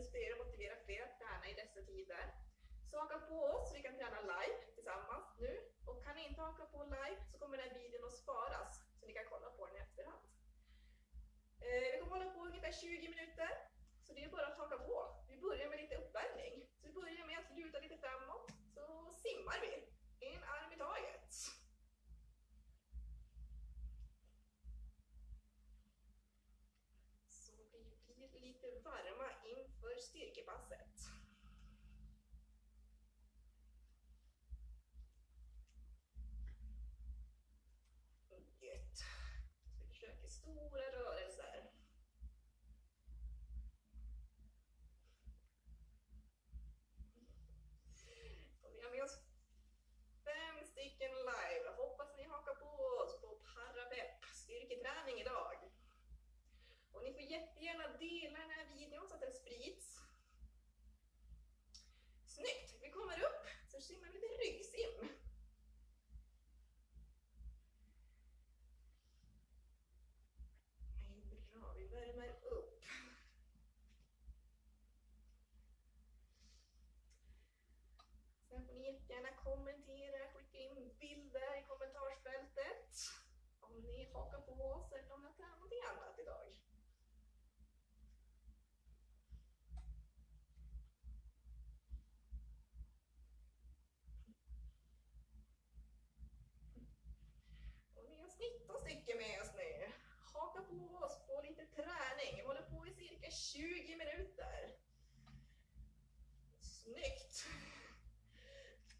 inspirera och motivera fler att träna i dessa tider. Så haka på oss, vi kan träna live tillsammans nu. Och kan ni inte haka på live så kommer den här videon att sparas så ni kan kolla på den i efterhand. Eh, vi kommer hålla på ungefär 20 minuter, så det är bara att haka på. Vi börjar med lite vestir? ¿Qué pasa? Så simmar lite ryggsim. Bra, vi värmer upp. Sen får ni jättegärna kommentera, skicka in bilder i kommentarsfältet. Om ni hakar på oss eller om ni har tränat någonting annat idag. Och vi har 19 stycken med oss nu. Haka på oss på lite träning. Vi håller på i cirka 20 minuter. Snyggt!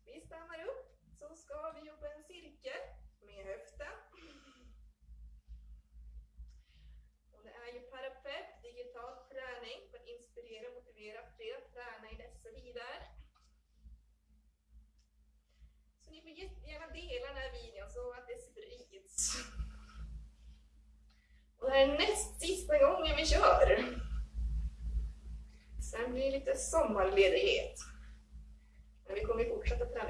Vi stannar upp så ska vi jobba en cirkel med höften. Och det är ju Parapepp, digital träning för att inspirera och motivera fler att träna i dessa tider. Så ni jättegärna dela den här videon så att det sprids. Och det här är näst sista gången vi kör. Sen blir det lite sommarledighet. Men vi kommer fortsätta träna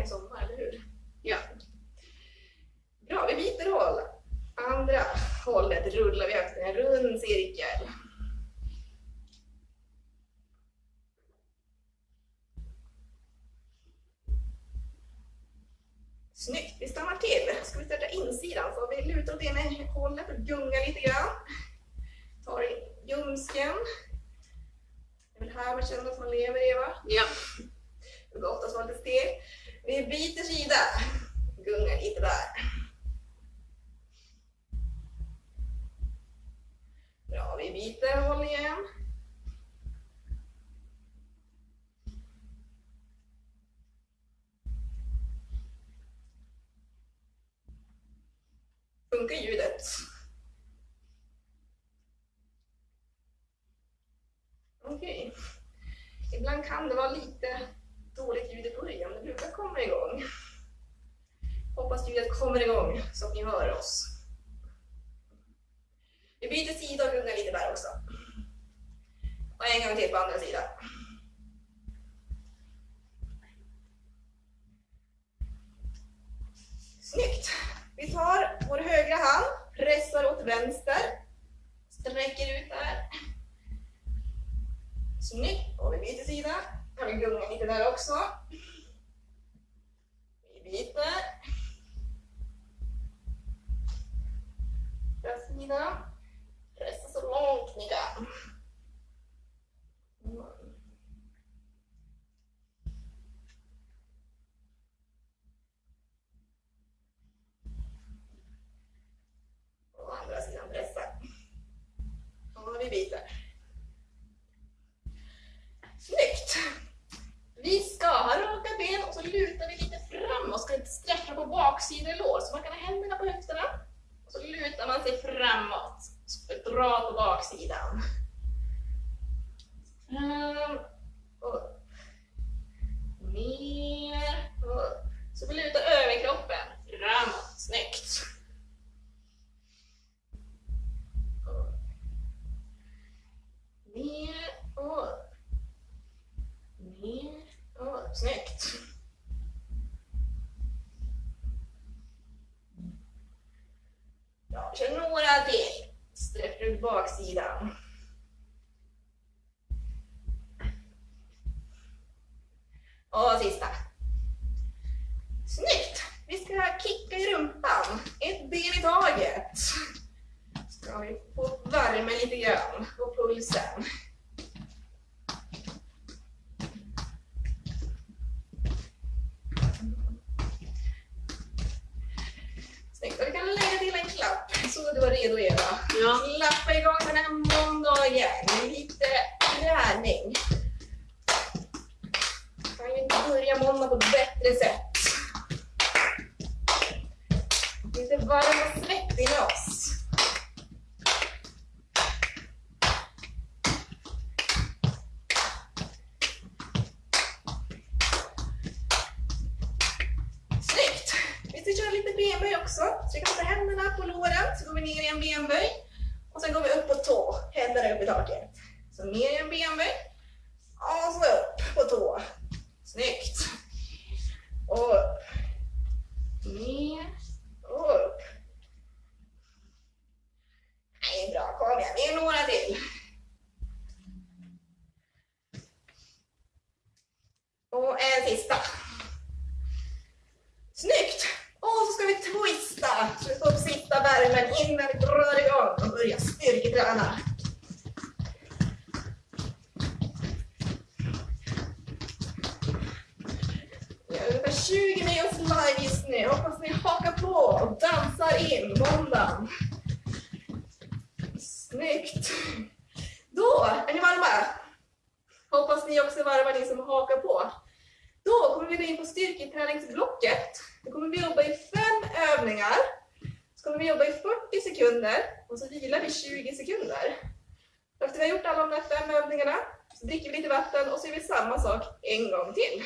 igen. Funkar ljudet? Okej. Ibland kan det vara lite dåligt ljud i början, det brukar komma igång. Hoppas ljudet kommer igång så att ni hör oss. Vi byter sida och gungar lite där också. Och en gång till på andra sidan. Snyggt! Vi tar vår högra hand, pressar åt vänster, sträcker ut där. Snyggt! Och vi byter sida. Kan vi gunga lite där också. Vi byter. Andra sidan. Pressa så långt ni kan. Och andra sidan pressa. Och vi byter. Snyggt! Vi ska ha raka ben och så lutar vi lite framåt. Ska inte sträcka på baksida lår. Så man kan ha händerna på höfterna. Och så lutar man sig framåt. Så dra på baksidan. Um, kör några till. Sträck ut baksidan. Och sista. Snyggt! Vi ska kicka i rumpan. Ett ben i taget. Ska vi få värme lite grann på pulsen. Snyggt. Och du kan lägga till en klapp så du är redo Eva. Ja. Klappa igång den här måndagen med lite träning. Kan ju inte börja måndag på ett bättre sätt. Lite varm och svettig med oss. Snyggt! Vi ska köra lite benböj också. Så vi kan ta händerna på låren, så går vi ner i en benböj. Och sen går vi upp på tå, händerna upp i taket. Så ner i en benböj. Och så upp på tå. Snyggt! Och upp. Ner och upp. Det är bra, kom igen. Vi är vi jobba i 40 sekunder och så vilar vi 20 sekunder. Efter vi har gjort alla de där fem övningarna så dricker vi lite vatten och så gör vi samma sak en gång till.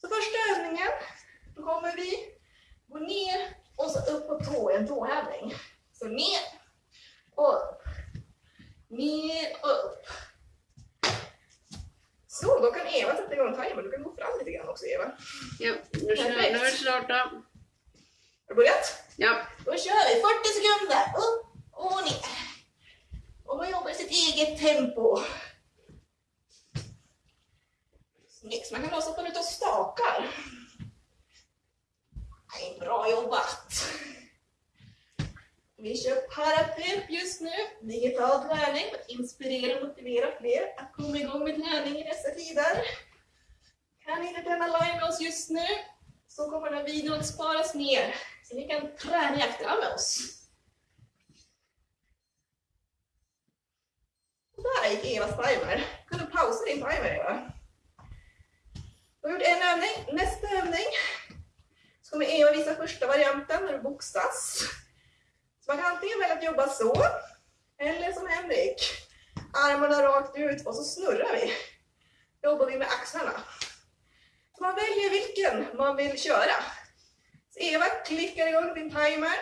Så första övningen, då kommer vi gå ner och så upp på tå, en tåhävning. Så ner och upp. Ner och upp. Så, då kan Eva sätta igång timern. Du kan gå fram lite grann också Eva. Ja, nu kör nu är det. Har du börjat? Ja. Då kör vi 40 sekunder. Upp och ner. Och man jobbar i sitt eget tempo. Snyggt, man kan också få ut och stakar. Nej, bra jobbat. Vi kör parapep just nu, digital träning för att inspirera och motivera fler att komma igång med träning i dessa tider. Kan ni inte träna live med oss just nu så kommer den här videon att sparas ner så ni kan träna i efterhand med oss. Och där gick Evas timer. Kan du pausa din timer Eva? Du har gjort en övning. Nästa övning så kommer Eva visa första varianten när du boxas. Så man kan antingen välja att jobba så, eller som Henrik. Armarna rakt ut och så snurrar vi. Jobbar vi med axlarna. Så man väljer vilken man vill köra. Så Eva klickar igång din timer.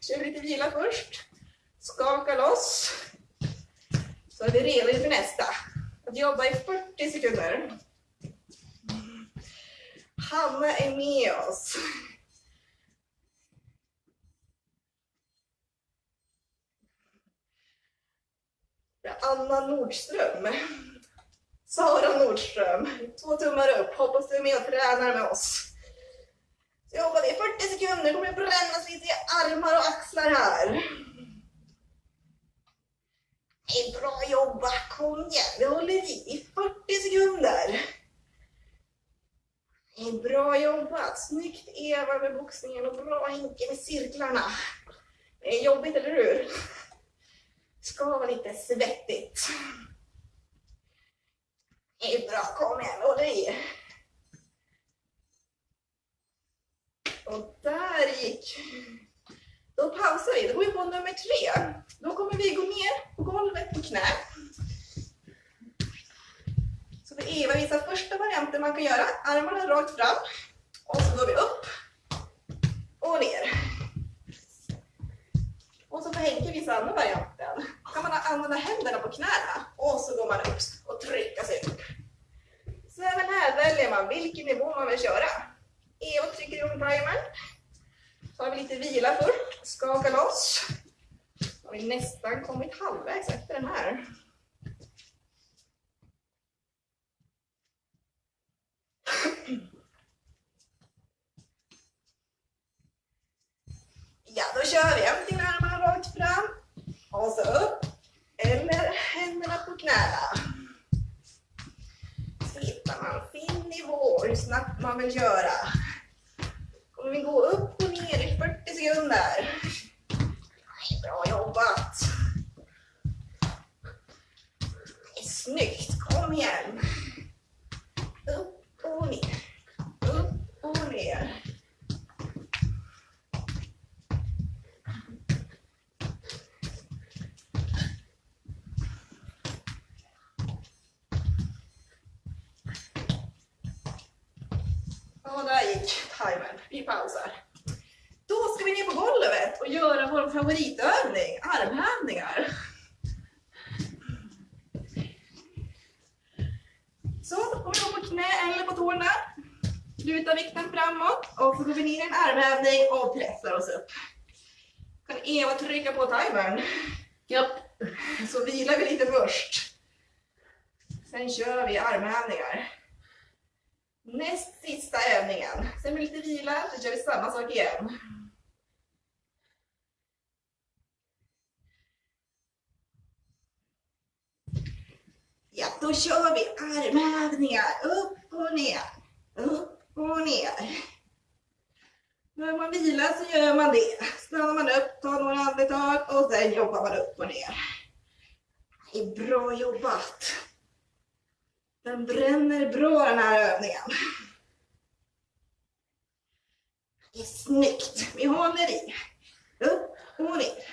Kör lite vila först. Skaka loss. Så är vi redo inför nästa. Att jobba i 40 sekunder. Hanna är med oss. Anna Nordström. Sara Nordström. Två tummar upp. Hoppas du är med och tränar med oss. Så jobbar vi 40 sekunder. kommer det brännas lite i armar och axlar här. Det är bra jobbat. Kom igen. Vi håller i i 40 sekunder. Det är bra jobbat. Snyggt Eva med boxningen och bra Henke med cirklarna. Det är jobbigt, eller hur? ska vara lite svettigt. Det är bra, kom igen, håll i. Och där gick. Då pausar vi, då går vi på nummer tre. Då kommer vi gå ner på golvet på knä. Så får Eva visa första varianten man kan göra. Armarna rakt fram. Och så går vi upp och ner. Och så får Henke visa andra varianten. Då kan man använda händerna på knäna och så går man upp och trycker sig upp. Så även här väljer man vilken nivå man vill köra. EU-tryck i rundvajern. Tar vi lite vila först, skaka loss. Har vi nästan kommit halvvägs efter den här. Ja, då kör vi. Antingen armarna rakt fram och så upp eller händerna på knäna. Så Hittar man sin nivå, hur snabbt man vill göra. Kommer vi gå upp och ner i 40 sekunder. Bra jobbat! Snyggt, kom igen! Upp och ner, upp och ner. Ja, där gick timern. Vi pausar. Då ska vi ner på golvet och göra vår favoritövning, armhävningar. Så, då kommer vi gå på knä eller på tårna. Luta vikten framåt och så går vi ner i en armhävning och pressar oss upp. Kan Eva trycka på timern? Ja. Så vilar vi lite först. Sen kör vi armhävningar. Näst sista övningen. Sen med lite vila, så kör vi samma sak igen. Ja, då kör vi armhävningar. Upp och ner. Upp och ner. När man vilar så gör man det. Stannar man upp, tar några andetag och sen jobbar man upp och ner. Det är bra jobbat. Den bränner bra den här övningen. Det är snyggt. Vi håller i. Upp och ner.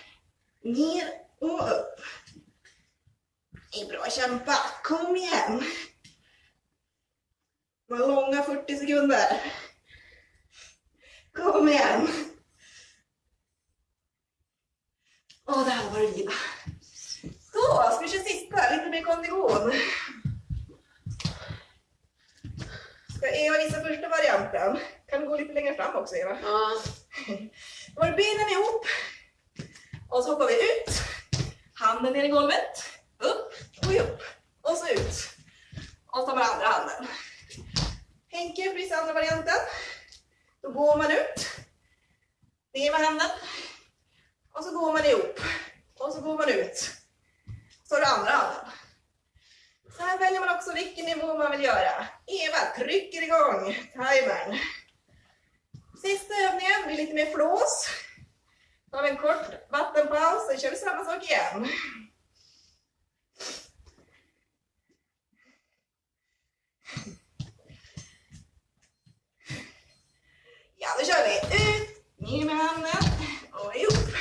Ner och upp. Det är bra kämpat. Kom igen. Det var långa 40 sekunder. Kom igen. Åh, där var det vila. Så, ska vi köra sista, lite mer kondition. Ska Eva visa första varianten? Kan du gå lite längre fram också Eva? Ja. Då har du benen ihop. Och så hoppar vi ut. Handen ner i golvet. Upp och upp. Och så ut. Och så tar man andra handen. Henke visar andra varianten. Då går man ut. Ner med handen. Och så går man ihop. Och så går man ut. Så har du andra handen. Så här väljer man också vilken nivå man vill göra. Eva trycker igång timern. Sista övningen blir lite mer flås. Då har vi en kort vattenpaus, sen kör vi samma sak igen. Ja, då kör vi. Ut, ner med handen och ihop.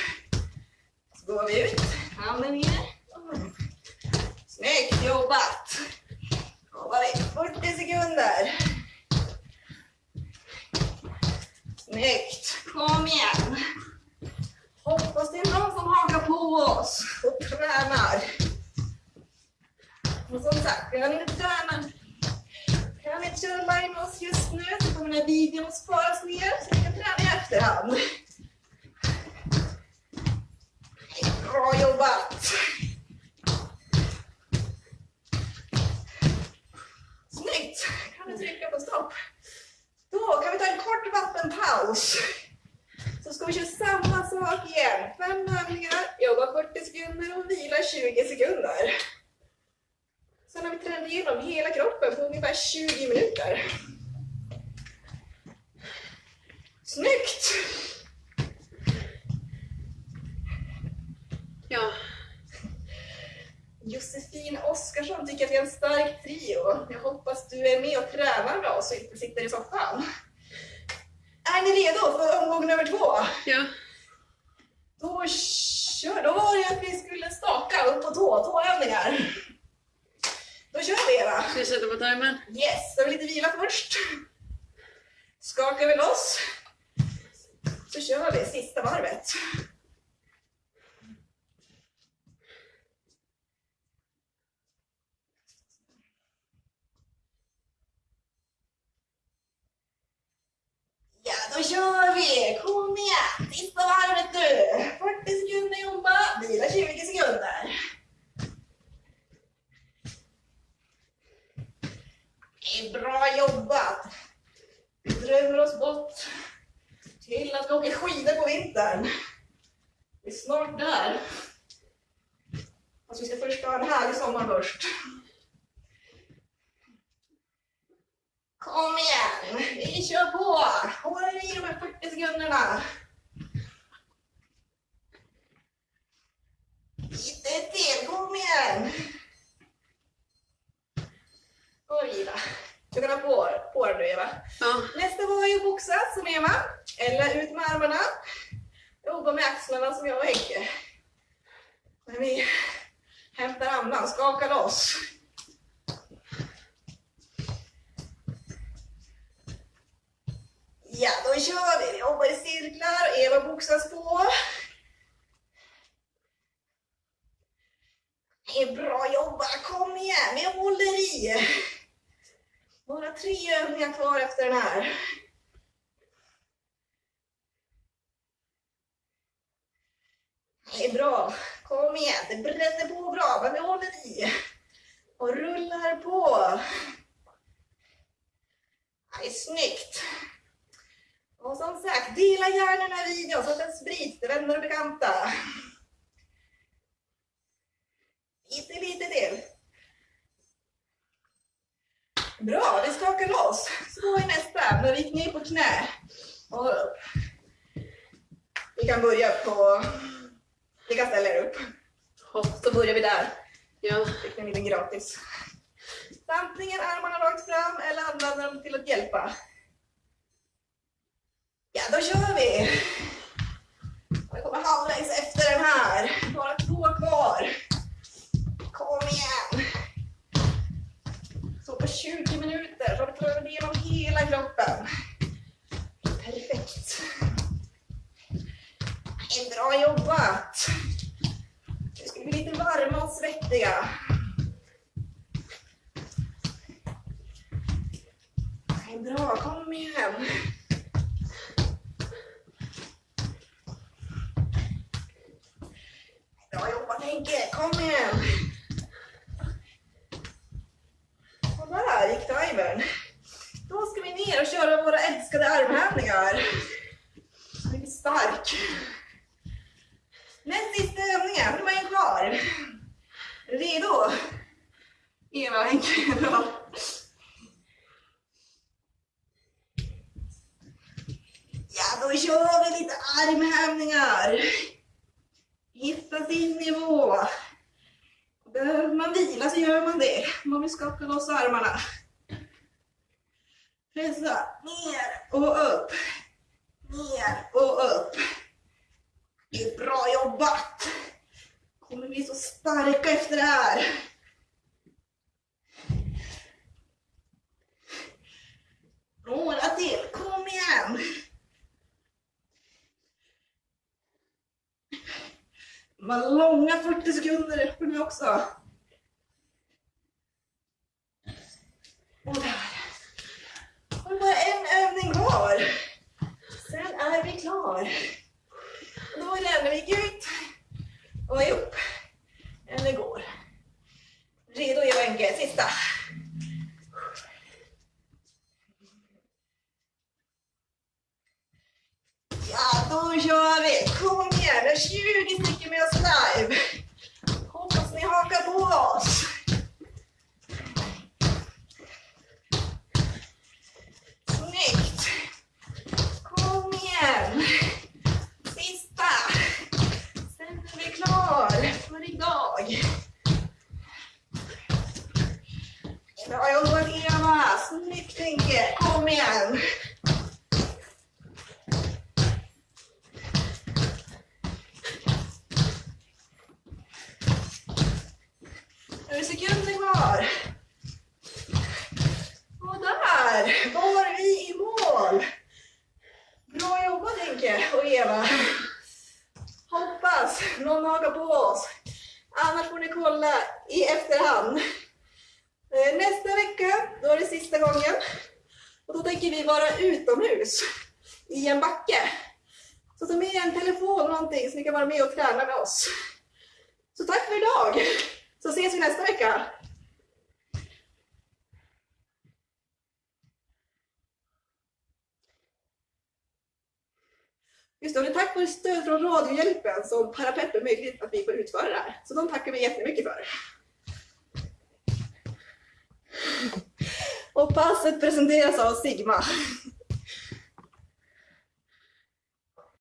Så går vi ut, handen ner. Snyggt jobbat! Jobbar vi 40 sekunder. Snyggt! Kom igen! Hoppas det är någon som hakar på oss och tränar. Och som sagt, kan ni inte träna, kan ni inte köra med oss just nu så kommer den här videon sparas ner så ni kan träna i efterhand. Bra jobbat! Snyggt! Kan du trycka på stopp? Då kan vi ta en kort vattenpaus. Så ska vi köra samma sak igen. Fem övningar, jobba 40 och vila 20 sekunder. Sen har vi tränat igenom hela kroppen på ungefär 20 minuter. Snyggt! Ja. Josefin Oskarsson tycker att vi är en stark trio. Jag hoppas du är med och tränar med oss och inte sitter i soffan. Är ni redo för omgång nummer två? Ja. Då kör, då var det att vi skulle staka upp på tå, tåövningar. Då kör vi Eva. Ska jag sätta på timern? Yes, då har vi lite vila först. Skakar vi loss. Så kör vi sista varvet. Ja, då kör vi! Kom igen! Sista varvet nu! 40 sekunder jobba, vila 20 sekunder. Det är bra jobbat! Vi drömmer oss bort till att vi åker skidor på vintern. snart där. Fast vi ska först ha en härlig sommar först. Kom igen, vi kör på! Håll i de här 40 sekunderna. Lite till, kom igen! Och vila. Du kan ha på, på dig nu Eva. Ja. Nästa var ju boxa som Eva, eller ut med armarna. Jobba med axlarna som jag och Henke. Men vi hämtar andan, skakar loss. Ja, då kör vi. Vi jobbar i cirklar och Eva boxas på. Det är bra jobbat, kom igen, vi håller i. Bara tre övningar kvar efter den här. Det är bra. Kom igen, det bränner på bra, men vi håller i. Och rullar på. Det är snyggt. Och som sagt, dela gärna den här videon så att den sprids till vänner och bekanta. Lite, lite till. Bra, vi skakar loss. Så är nästa, när vi ner på knä. Och upp. Vi kan börja på... Vi kan ställa er upp. Hopp. Så börjar vi där. Ja. Fick ni en liten gratis. Antingen armarna rakt fram eller använder dem till att hjälpa. Ja, då kör vi! Jag kommer halvvägs efter den här. Bara två kvar. Kom igen! Så på 20 minuter så har vi prövat igenom hela kroppen. Perfekt. Det bra jobbat! Nu ska vi bli lite varma och svettiga. Det är bra, kom igen! Bra jobbat Henke, kom igen! Och där gick timern. Då ska vi ner och köra våra älskade armhävningar. Så är vi stark. Näst sista övningen, nu är en kvar. Redo? Eva och Henke, bra. Ja, då kör vi lite armhävningar. Hitta sin nivå. Behöver man vila så gör man det. Man vill skaka loss armarna. Pressa ner och upp. Ner och upp. Det är bra jobbat. Kommer bli så starka efter det här. Några till, kom igen. De var långa 40 sekunder för nu också. Och där. Och bara en övning kvar. Sen är vi klara. När vi gick vi ut och ihop. Eller går. Redo Eva Enke, sista. Ja, då kör vi! Kom igen, det är 20 stycken med oss live. Hoppas ni hakar på oss. Efterhand. Eh, nästa vecka, då är det sista gången. Och då tänker vi vara utomhus i en backe. Så ta med en telefon eller någonting så ni kan vara med och träna med oss. Så tack för idag! Så ses vi nästa vecka. Just det, och det är tack vare stöd från Radiohjälpen som Parapet är möjligt att vi får utföra det här. Så de tackar vi jättemycket för. Och passet presenteras av Sigma.